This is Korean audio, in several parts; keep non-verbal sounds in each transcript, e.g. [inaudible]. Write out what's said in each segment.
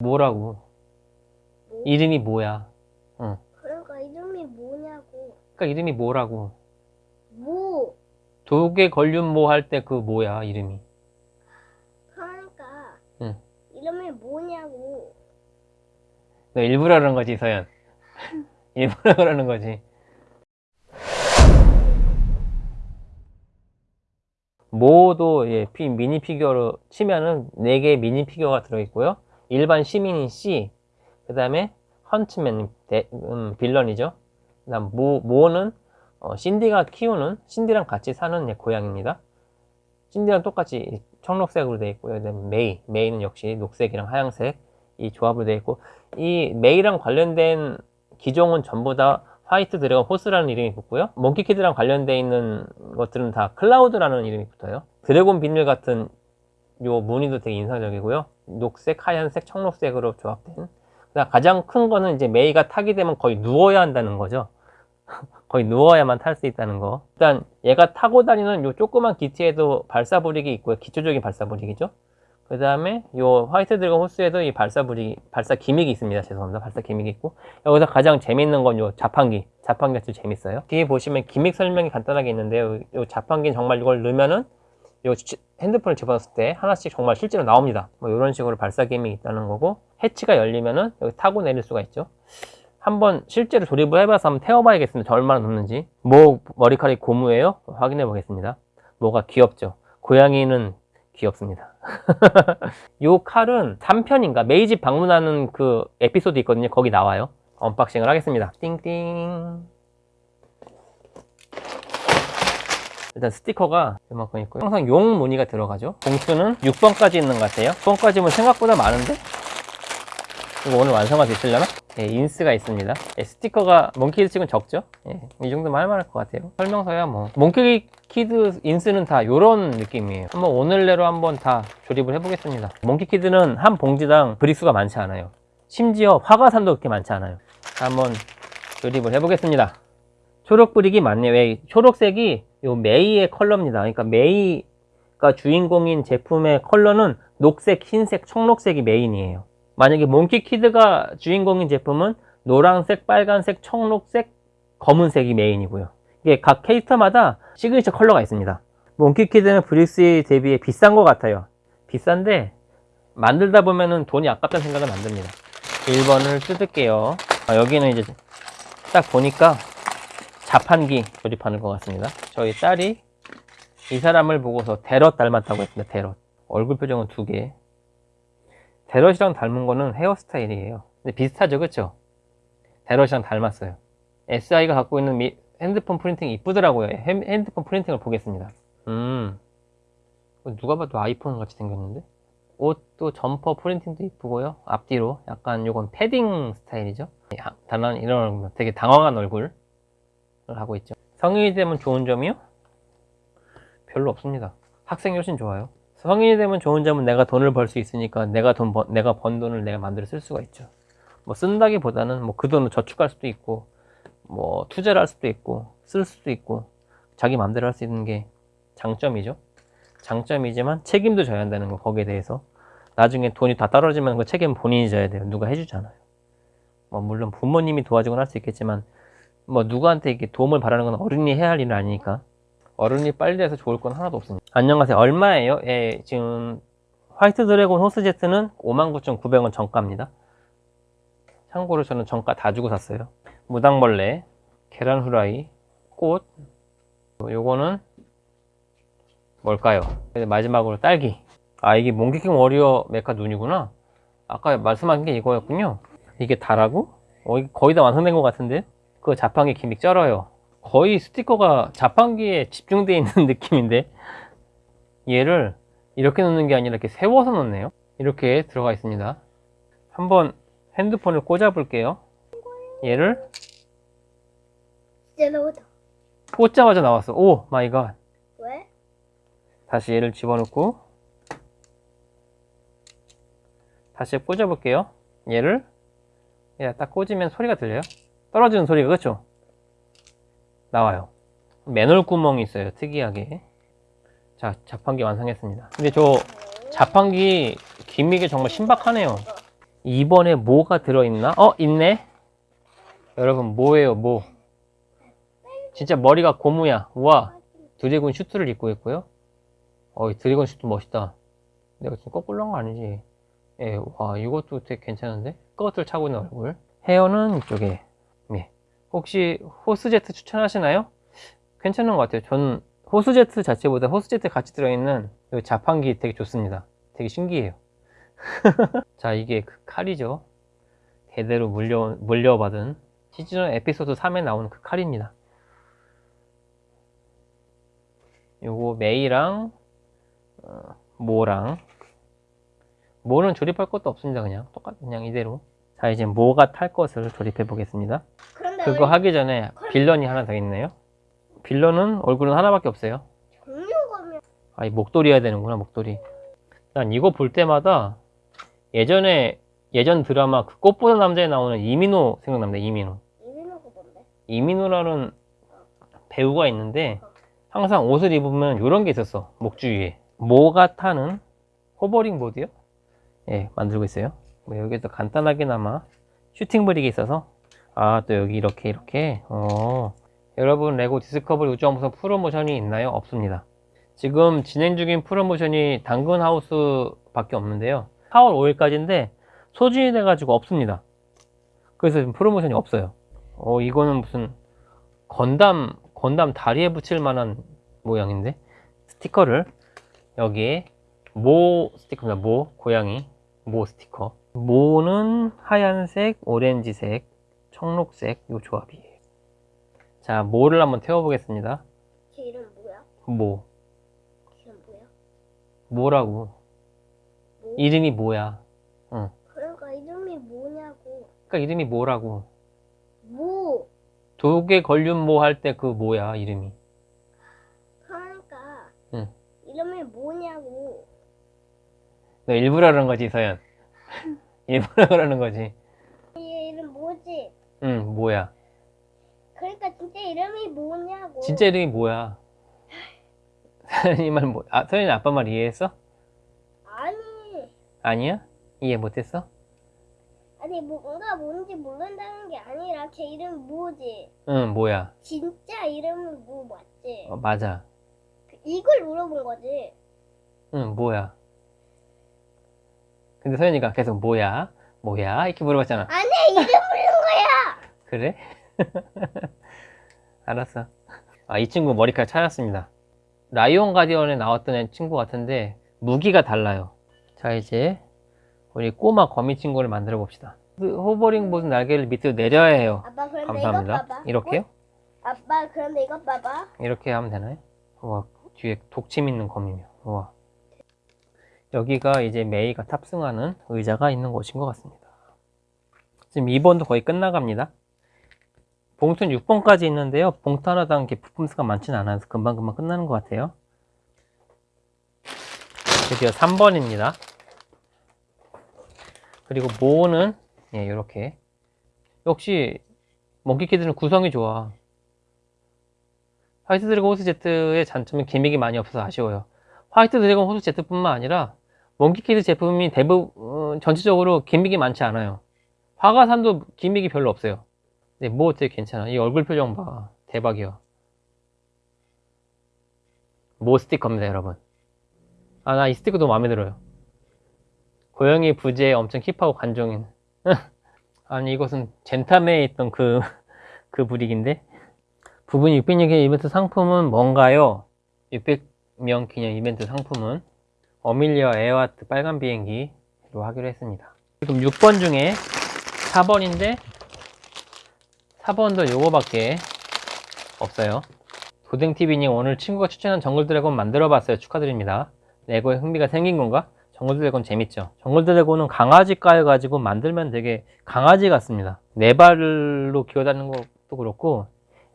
뭐라고? 뭐? 이름이 뭐야? 그러니까 이름이 뭐냐고. 그러니까 이름이 뭐라고? 뭐? 독에 걸륜 뭐할 때 그 뭐야 이름이? 그러니까 응. 이름이 뭐냐고. 너 일부러 그런 거지 서연. [laughs] 일부러 그러는 거지. 모도 예, 피- 미니 피규어로 치면은 4개의 미니 피규어가 들어있고요. 일반 시민인 C, 그 다음에 헌츠맨, 대- 음, villain이죠. 그 다음 모, 모는 어, 신디가 키우는, 신디랑 같이 사는 예, 고양입니다. 신디랑 똑같이 청록색으로 되어 있고요. 그다음에 메이, 메이는 역시 녹색이랑 하얀색 이 조합으로 되어 있고 이 메이랑 관련된 기종은 전부 다 White Dragon Horse라는 이름이 붙고요. 몽키키드랑 관련되어 있는 것들은 다 cloud라는 이름이 붙어요. dragon 비늘 같은 요 무늬도 되게 인상적이고요. 녹색, 하얀색, 청록색으로 조합된. 그다음 가장 큰 거는 이제 메이가 타게 되면 거의 누워야 한다는 거죠. [laughs] 거의 누워야만 탈 수 있다는 거. 일단 얘가 타고 다니는 요 조그만 기체에도 발사 brick이 있고요. 기초적인 발사 brick이죠. 그 다음에 요 화이트 드래곤 호스에도 이 발사 brick, 발사 gimmick이 있습니다. 죄송합니다. 발사 gimmick이 있고. 여기서 가장 재밌는 건 요 자판기. 자판기가 제일 재밌어요. 뒤에 보시면 gimmick 설명이 간단하게 있는데요. 요 자판기는 정말 이걸 넣으면은 요 지- 핸드폰을 집어넣었을 때 하나씩 정말 실제로 나옵니다. 뭐 이런 식으로 발사 gimmick이 있다는 거고 해치가 열리면은 여기 타고 내릴 수가 있죠. 한번 실제로 조립을 해봐서 한번 태워봐야겠습니다. 저 얼마나 높는지. 뭐 머리카락이 고무예요? 확인해 보겠습니다. 뭐가 귀엽죠? 고양이는 귀엽습니다. [laughs] 요 칼은 3편인가 메이 집 방문하는 그 에피소드 있거든요. 거기 나와요. unboxing을 하겠습니다. 띵띵. 일단 스티커가 이만큼 있고요. 항상 용 무늬가 들어가죠. 봉투는 6번까지 있는 것 같아요. 6번까지면 생각보다 많은데? 이거 오늘 완성할 수 있으려나? 예, 인스가 있습니다. 예, 스티커가 몽키드 치곤 적죠? 예, 이 정도면 할만할 것 같아요. 설명서야 뭐. 몽키키드 인스는 다 이런 느낌이에요. 한번 오늘 내로 한번 다 조립을 해보겠습니다. 몽키키드는 한 봉지당 brick 수가 많지 않아요. 심지어 화과산도 그렇게 많지 않아요. 한번 조립을 해보겠습니다. 초록 brick이 많네요. 왜 초록색이 요 메이의 컬러입니다. 그러니까 메이가 주인공인 제품의 컬러는 녹색, 흰색, 청록색이 메인이에요. 만약에 몽키키드가 주인공인 제품은 노란색, 빨간색, 청록색, 검은색이 메인이고요. 이게 각 캐릭터마다 시그니처 컬러가 있습니다. 몽키키드는 brick 수에 대비해 비싼 것 같아요. 비싼데 만들다 보면은 돈이 아깝다는 생각은 안 듭니다. 1번을 뜯을게요. 아, 여기는 이제 딱 보니까 자판기 조립하는 것 같습니다. 저희 딸이 이 사람을 보고서 데럿 닮았다고 했습니다. 데럿. 얼굴 표정은 두 개. 데럿이랑 닮은 거는 헤어스타일이에요. 근데 비슷하죠, 그쵸? 데럿이랑 닮았어요. SI가 갖고 있는 미- 핸드폰 프린팅이 이쁘더라고요. 핸- 핸드폰 프린팅을 보겠습니다. 음. 누가 봐도 아이폰 같이 생겼는데? 옷도 점퍼 프린팅도 이쁘고요. 앞뒤로 약간 요건 패딩 스타일이죠. 야, 단한 이런 되게 당황한 얼굴을 하고 있죠. 성인이 되면 좋은 점이요? 별로 없습니다. 학생이 훨씬 좋아요. 성인이 되면 좋은 점은 내가 돈을 벌 수 있으니까 내가 돈 번, 내가 번 돈을 내가 만들어 쓸 수가 있죠. 뭐 쓴다기보다는 뭐 그 돈을 저축할 수도 있고 뭐 투자를 할 수도 있고 쓸 수도 있고 자기 마음대로 할 수 있는 게 장점이죠. 장점이지만 책임도 져야 한다는 거 거기에 대해서 나중에 돈이 다 떨어지면 그 책임 은 본인이 져야 돼요. 누가 해주잖아요. 뭐 물론 부모님이 도와주곤 할 수 있겠지만 뭐 누구한테 이렇게 도움을 바라는 건 어른이 해야 할 일은 아니니까 어른이 빨리 돼서 좋을 건 하나도 없습니다. 안녕하세요. 얼마예요? 예, 지금 화이트 드래곤 호스 제트는 59,900원 정가입니다. 참고로 저는 정가 다 주고 샀어요. 무당벌레, 계란 후라이, 꽃, 요거는 뭘까요? 마지막으로 딸기. 아 이게 몽키킹 워리어 메카 눈이구나. 아까 말씀하신 게 이거였군요. 이게 다라고? 어, 거의 다 완성된 것 같은데? 그 자판기 기믹 쩔어요. 거의 스티커가 자판기에 집중되어 있는 [laughs] 느낌인데 얘를 이렇게 넣는 게 아니라 이렇게 세워서 넣네요. 이렇게 들어가 있습니다. 한번 핸드폰을 꽂아 볼게요. 얘를 진짜 나오다. 꽂자마자 나왔어. oh my god. 왜? 다시 얘를 집어넣고 다시 꽂아 볼게요. 얘를 얘딱 꽂으면 소리가 들려요. 떨어지는 소리가 그렇죠? 나와요. 맨홀 구멍이 있어요. 특이하게. 자, 자판기 완성했습니다. 근데 저 자판기 gimmick이 정말 신박하네요. 2번에 뭐가 들어있나? 어 있네 여러분 뭐예요 뭐 진짜 머리가 고무야 우와 드래곤 슈트를 입고 있고요 어이 드래곤 슈트 멋있다 내가 지금 거꾸로 한 거 아니지 예, 와 이것도 되게 괜찮은데 scouter를 차고 있는 얼굴 헤어는 이쪽에 예. 혹시 호스 제트 추천하시나요? 괜찮은 것 같아요. 전 호스제트 자체보다 호스제트 같이 들어있는 이 자판기 되게 좋습니다. 되게 신기해요. [laughs] 자 이게 그 칼이죠. 대대로 물려, 물려받은 시즌 에피소드 3에 나오는 그 칼입니다. 요거 메이랑 어, 모랑. 모는 조립할 것도 없습니다 그냥. 똑같 그냥 이대로. 자 이제 모가 탈 것을 조립해 보겠습니다 그거 왜 하기 전에 빌런이 하나 더 있네요 빌런은 얼굴은 하나밖에 없어요 아, 이 목도리 해야 되는구나, 목도리. 난 이거 볼 때마다 예전에, 예전 드라마 그 꽃보다 남자에 나오는 이민호 생각납니다, 이민호. 뭔데? 이민호라는 배우가 있는데 항상 옷을 입으면 이런 게 있었어, 목 주위에. 모가 타는 호버링 보드요? 예, 만들고 있어요. 뭐 여기도 간단하게나마 슈팅 brick이 있어서 아, 또 여기 이렇게, 이렇게. 어. 여러분, 레고 디스커버리 우주함선 프로모션이 있나요? 없습니다. 지금 진행 중인 프로모션이 당근 하우스 밖에 없는데요. 4월 5일까지인데 소진이 돼가지고 없습니다. 그래서 지금 프로모션이 없어요. 어, 이거는 무슨 건담, 건담 다리에 붙일 만한 모양인데 스티커를 여기에 모 스티커입니다. 모, 고양이, 모 스티커. 모는 하얀색, 오렌지색, 청록색 요 조합이에요. 자, 모를 한번 태워보겠습니다. 걔 이름 뭐야? 모. 걔 뭐야? 뭐라고? 뭐? 이름이 뭐야? 그러니까 이름이 뭐냐고. 그러니까 이름이 뭐라고? 뭐? 독에 걸륜 모 할 때 그 뭐야 이름이? 그러니까 응. 이름이 뭐냐고. 너 일부러 그러는 거지 서연? [laughs] 일부러 그러는 거지? 얘 이름 뭐지? 응 뭐야? 그러니까 진짜 이름이 뭐냐고. 진짜 이름이 뭐야? [laughs] 서연이 말 뭐? 아 서연이 아빠 말 이해했어? 아니. 아니야? 이해 못했어? 아니 뭔가 뭔지 모른다는 게 아니라 걔 이름 뭐지? 응 뭐야? 진짜 이름이 뭐 맞지? 어, 맞아. 이걸 물어본 거지. 응 뭐야? 근데 서연이가 계속 뭐야? 뭐야? 이렇게 물어봤잖아. 아니 이름 거야. 그래? [laughs] 알았어. 아, 이 친구 머리카락 찾았습니다. 라이온 가디언에 나왔던 애 친구 같은데 무기가 달라요. 자, 이제 우리 꼬마 거미 친구를 만들어 봅시다. 그 호버링 보드 날개를 밑으로 내려야 해요. 아빠 감사합니다. 봐봐. 이렇게요? 어? 아빠 그런데 이거 봐봐. 이렇게 하면 되나요? 우와, 뒤에 독침 있는 거미며. 우와. 여기가 이제 메이가 탑승하는 의자가 있는 곳인 것 같습니다. 지금 2번도 거의 끝나갑니다. 봉투는 6번까지 있는데요. 봉투 하나당 이렇게 부품 수가 많지는 않아서 금방금방 끝나는 것 같아요. 드디어 3번입니다. 그리고 모는 예, 이렇게 역시 몽키키드는 구성이 좋아. 화이트 드래곤 호스 제트의 단점은 gimmick이 많이 없어서 아쉬워요. 화이트 드래곤 호스 제트뿐만 아니라 몽키키드 제품이 대부분 어, 전체적으로 gimmick이 많지 않아요. 화과산도 gimmick이 별로 없어요. 근데 뭐 되게 괜찮아. 이 얼굴 표정 봐. 대박이야. 모 스티커입니다, 여러분. 아, 나 이 스티커 너무 마음에 들어요. 고양이 부재에 엄청 hip하고 관종인. [laughs] 아니, 이것은 젠타메에 있던 그, [laughs] 그 brick인데? 부분 606의 이벤트 상품은 뭔가요? 600명 기념 이벤트 상품은 어밀리아 에어하트 빨간 비행기로 하기로 했습니다. 지금 6번 중에 4번인데 4번도 요거밖에 없어요. 도댕TV님 오늘 친구가 추천한 정글 드래곤 만들어 봤어요. 축하드립니다. 레고에 흥미가 생긴 건가? 정글 드래곤 재밌죠? 정글 드래곤은 강아지 깔 가지고 만들면 되게 강아지 같습니다. 네 발로 기어다니는 것도 그렇고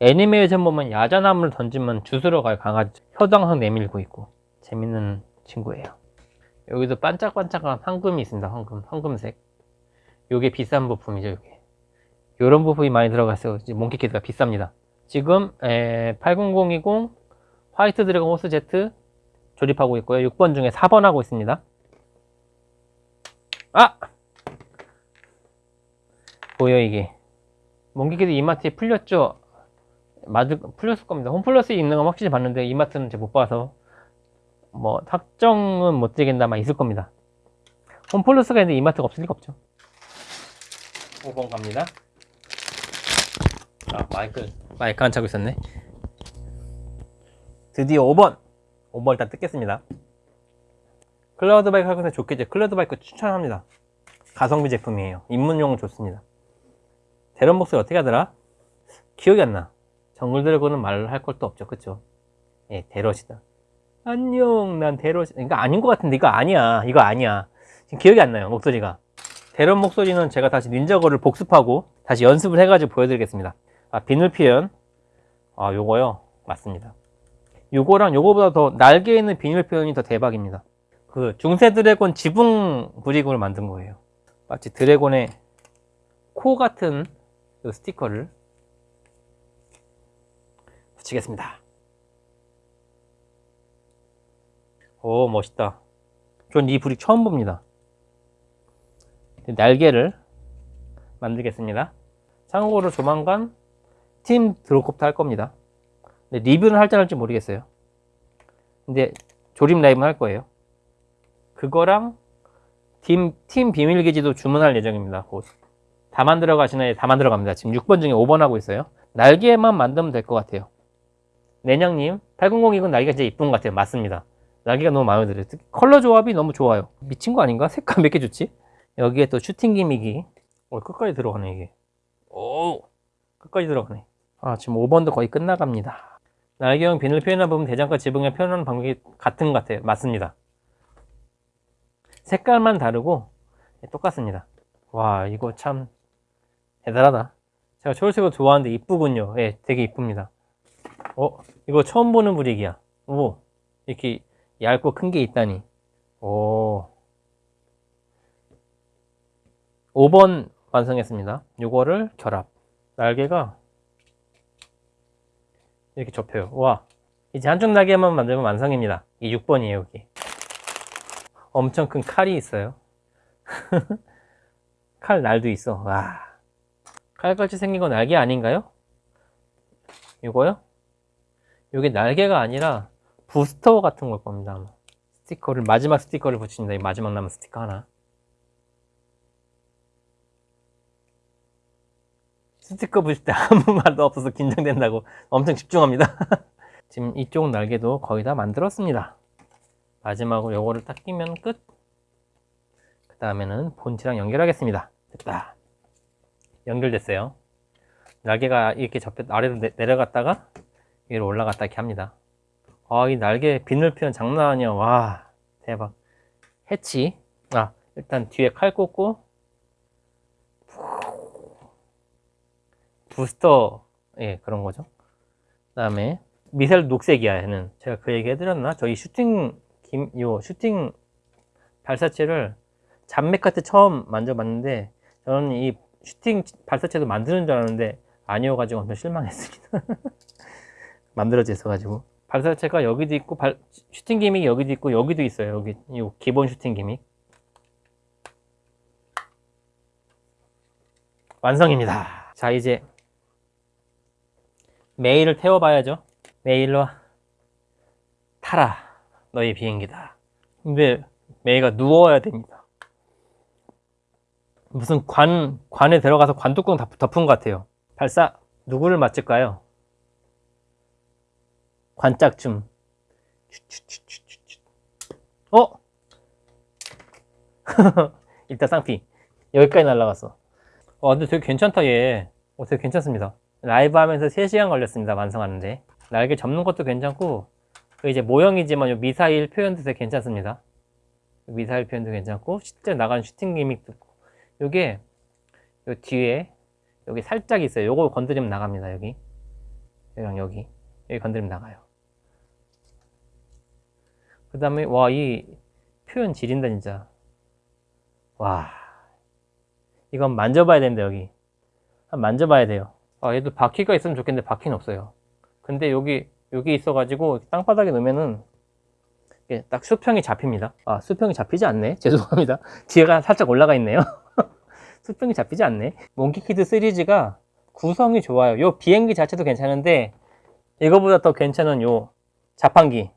애니메이션 보면 야자나무를 던지면 주스러 갈 강아지 혀도 항상 내밀고 있고 재밌는 친구예요. 여기도 반짝반짝한 황금이 있습니다. 황금, 황금색. 요게 비싼 부품이죠. 요게. 요런 부품이 많이 들어갔어요. 이제 몽키키드가 비쌉니다. 지금 에, 80020 화이트 드래곤 호스 제트 조립하고 있고요. 6번 중에 4번 하고 있습니다. 아! 보여 이게 몽기기도 이마트에 풀렸죠? 맞을 풀렸을 겁니다 홈플러스에 있는 건 확실히 봤는데 이마트는 제가 못 봐서 뭐 확정은 못 드리겠나마 있을 겁니다 홈플러스가 있는데 이마트가 없을 리가 없죠 5번 갑니다. 아 마이크 마이크 안 차고 있었네. 드디어 5번. 5번 일단 뜯겠습니다. 클라우드 바이크 할 건데 좋겠죠? 클라우드 바이크 추천합니다. 가성비 제품이에요. 입문용은 좋습니다. 대런 목소리 어떻게 하더라? 기억이 안나. 정글 드래곤은 말할 것도 없죠. 그쵸? 예 대럿이다. 안녕 난 대럿 이거 아닌 것 같은데 이거 아니야. 이거 아니야. 지금 기억이 안 나요 목소리가 대런 목소리는 제가 다시 닌자거를 복습하고 다시 연습을 해가지고 보여드리겠습니다. 아 비늘 표현 아 요거요? 맞습니다. 요거랑 요거보다 더 날개에 있는 비닐 표현이 더 대박입니다. 그 중세 드래곤 지붕 브릭으로 만든 거예요. 마치 드래곤의 코 같은 그 스티커를 붙이겠습니다. 오 멋있다. 전 이 브릭 처음 봅니다 날개를 만들겠습니다. 참고로 조만간 팀 드롭컵도 할 겁니다. 근데 리뷰는 할때 할지 모르겠어요. 근데 조립 라이브는 할 거예요. 그거랑 팀, 팀 비밀기지도 주문할 예정입니다. 곧. 다 만들어 가시나요? 다 만들어 갑니다. 지금 6번 중에 5번 하고 있어요. 날개만 만들면 될 것 같아요. 내냥님 8002군 날개가 진짜 이쁜 것 같아요. 맞습니다. 날개가 너무 마음에 들어요. 컬러 조합이 너무 좋아요. 미친 거 아닌가? 색깔 몇개 좋지? 여기에 또 슈팅 기믹이. 어, 끝까지 들어가네 이게. 오. 끝까지 들어가네. 아 지금 5번도 거의 끝나갑니다. 날개형 비늘 표현한 부분 대장과 지붕에 표현하는 방법이 같은 것 같아요. 맞습니다. 색깔만 다르고 똑같습니다. 와 이거 참 대단하다. 제가 초록색을 좋아하는데 이쁘군요. 예 되게 이쁩니다. 어 이거 처음 보는 브릭이야. 오 이렇게 얇고 큰 게 있다니. 오 5번 완성했습니다. 요거를 결합. 날개가 이렇게 접혀요. 와 이제 한쪽 날개만 만들면 완성입니다. 이 6번이에요 여기. 엄청 큰 칼이 있어요. [laughs] 칼 날도 있어. 와 칼같이 생긴 건 날개 아닌가요? 이거요? 이게 날개가 아니라 부스터 같은 걸 겁니다. 스티커를 마지막 스티커를 붙입니다. 이 마지막 남은 스티커 하나 스티커 붙일 때 아무 [laughs] 말도 없어서 긴장된다고 엄청 집중합니다 [laughs] 지금 이쪽 날개도 거의 다 만들었습니다 마지막으로 요거를 딱 끼면 끝. 그 다음에는 본체랑 연결하겠습니다. 됐다. 연결됐어요. 날개가 이렇게 접혀 아래로 내, 내려갔다가 위로 올라갔다 이렇게 합니다. 아, 이 날개 비늘 표현 장난 아니야. 와, 대박. 해치. 아, 일단 뒤에 칼 꽂고 부스터 예 그런 거죠. 그 다음에 미셀 녹색이야 얘는 제가 그 얘기 해드렸나? 저희 슈팅 김, 요 슈팅 발사체를 잔맥 카트 처음 만져봤는데 저는 이 슈팅 발사체도 만드는 줄 알았는데 아니어가지고 엄청 실망했습니다. [laughs] 만들어져 있어가지고 발사체가 여기도 있고 발, 슈팅 기믹이 여기도 있고 여기도 있어요. 여기 이 기본 슈팅 기믹 완성입니다. 자 이제 메일을 태워봐야죠. 메일로 타라. 너의 비행기다. 근데 메이가 누워야 됩니다. 무슨 관, 관에 들어가서 관뚜껑 다 덮은 것 같아요. 발사, 누구를 맞을까요? 관짝춤. 어? [laughs] 일단 쌍피. 여기까지 날라갔어. 어, 근데 되게 괜찮다, 얘. 어, 되게 괜찮습니다. 라이브 하면서 3시간 걸렸습니다, 완성하는데. 날개 접는 것도 괜찮고, 그 이제 모형이지만 요 미사일 표현도 되게 괜찮습니다. 미사일 표현도 괜찮고 실제 나가는 슈팅 기믹도 있고 요게 요 뒤에 여기 살짝 있어요. 요거 건드리면 나갑니다. 여기 여기랑 여기 여기 건드리면 나가요. 그 다음에 와 이 표현 지린다 진짜 와 이건 만져봐야 되는데 여기 한 만져봐야 돼요. 아 얘도 바퀴가 있으면 좋겠는데 바퀴는 없어요. 근데 여기 여기 있어 가지고 땅바닥에 놓으면은 딱 수평이 잡힙니다. 아 수평이 잡히지 않네. [laughs] 죄송합니다. 뒤에가 살짝 올라가 있네요. [laughs] 수평이 잡히지 않네. 몽키키드 시리즈가 구성이 좋아요. 요 비행기 자체도 괜찮은데 이거보다 더 괜찮은 요 자판기.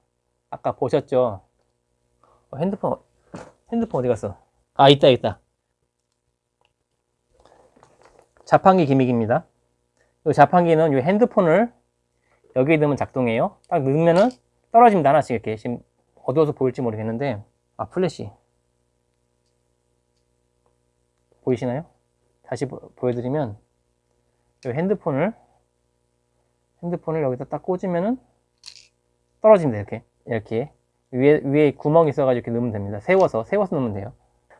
아까 보셨죠? 어, 핸드폰 핸드폰 어디 갔어? 아 있다 있다. 자판기 gimmick입니다. 이 자판기는 이 핸드폰을 여기에 넣으면 작동해요. 딱 넣으면은 떨어집니다. 하나씩 이렇게. 지금 어두워서 보일지 모르겠는데, 아, 플래시. 보이시나요? 다시 보, 여드리면이 핸드폰을, 핸드폰을 여기다 딱 꽂으면은 떨어집니다. 이렇게. 이렇게. 위에, 위에 구멍이 있어가지고 이렇게 넣으면 됩니다. 세워서, 세워서 넣으면 돼요.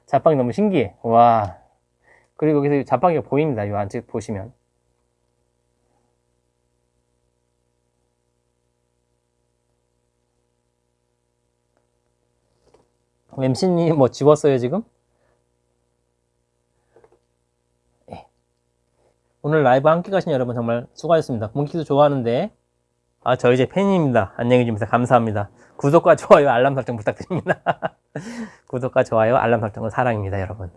자판기 너무 신기해. 와. 그리고 여기서 자판기가 보입니다. 이 안쪽 보시면. MC님 뭐 지웠어요 지금? 예. 오늘 라이브 함께 가신 여러분 정말 수고하셨습니다. 몽키도 좋아하는데 아 저 이제 팬입니다. 안녕히 주무세요. 감사합니다. 구독과 좋아요 알람 설정 부탁드립니다. [laughs] 구독과 좋아요 알람 설정은 사랑입니다 여러분.